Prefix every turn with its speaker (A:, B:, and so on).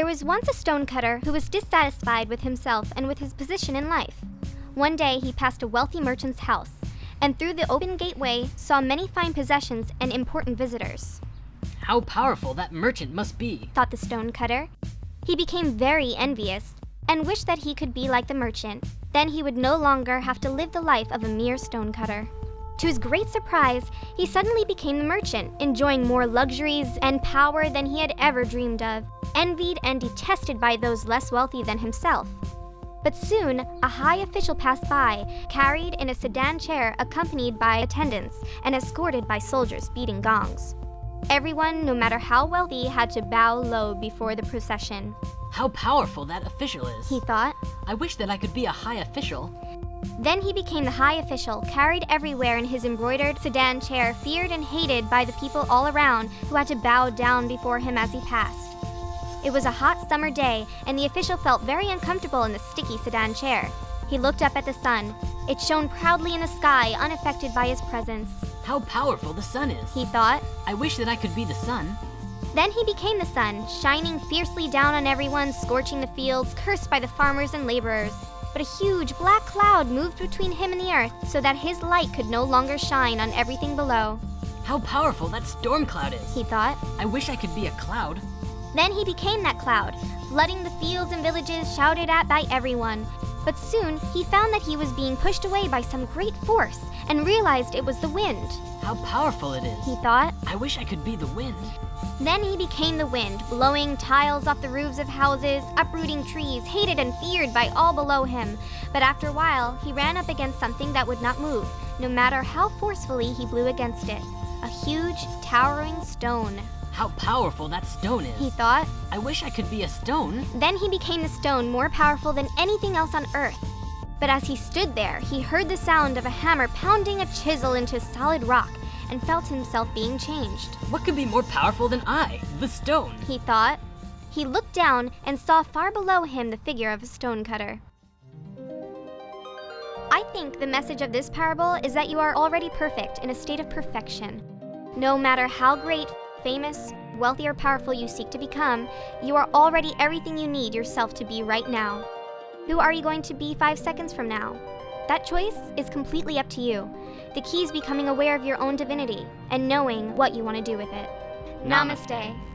A: There was once a stonecutter who was dissatisfied with himself and with his position in life. One day he passed a wealthy merchant's house, and through the open gateway saw many fine possessions and important visitors.
B: How powerful that merchant must be,
A: thought the stonecutter. He became very envious and wished that he could be like the merchant. Then he would no longer have to live the life of a mere stonecutter. To his great surprise, he suddenly became the merchant, enjoying more luxuries and power than he had ever dreamed of, envied and detested by those less wealthy than himself. But soon, a high official passed by, carried in a sedan chair accompanied by attendants and escorted by soldiers beating gongs. Everyone, no matter how wealthy, had to bow low before the procession.
B: How powerful that official is,
A: he thought.
B: I wish that I could be a high official.
A: Then he became the high official, carried everywhere in his embroidered sedan chair, feared and hated by the people all around who had to bow down before him as he passed. It was a hot summer day, and the official felt very uncomfortable in the sticky sedan chair. He looked up at the sun. It shone proudly in the sky, unaffected by his presence.
B: How powerful the sun is,
A: he thought.
B: I wish that I could be the sun.
A: Then he became the sun, shining fiercely down on everyone, scorching the fields, cursed by the farmers and laborers. But a huge black cloud moved between him and the earth so that his light could no longer shine on everything below.
B: How powerful that storm cloud is,
A: he thought.
B: I wish I could be a cloud.
A: Then he became that cloud, flooding the fields and villages, shouted at by everyone. But soon, he found that he was being pushed away by some great force and realized it was the wind.
B: How powerful it is,
A: he thought.
B: I wish I could be the wind.
A: Then he became the wind, blowing tiles off the roofs of houses, uprooting trees, hated and feared by all below him. But after a while, he ran up against something that would not move, no matter how forcefully he blew against it. A huge, towering stone.
B: How powerful that stone is,
A: he thought.
B: I wish I could be a stone.
A: Then he became the stone more powerful than anything else on earth. But as he stood there, he heard the sound of a hammer pounding a chisel into solid rock and felt himself being changed.
B: What could be more powerful than I, the stone?
A: He thought. He looked down and saw far below him the figure of a stonecutter. I think the message of this parable is that you are already perfect in a state of perfection. No matter how great, famous, wealthy, or powerful you seek to become, you are already everything you need yourself to be right now. Who are you going to be five seconds from now? That choice is completely up to you. The key is becoming aware of your own divinity and knowing what you want to do with it. Namaste. Namaste.